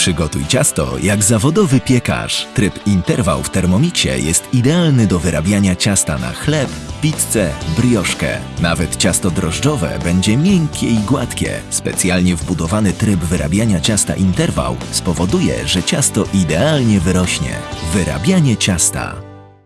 Przygotuj ciasto jak zawodowy piekarz. Tryb interwał w Thermomixie jest idealny do wyrabiania ciasta na chleb, pizzę, brioszkę. Nawet ciasto drożdżowe będzie miękkie i gładkie. Specjalnie wbudowany tryb wyrabiania ciasta interwał spowoduje, że ciasto idealnie wyrośnie. Wyrabianie ciasta.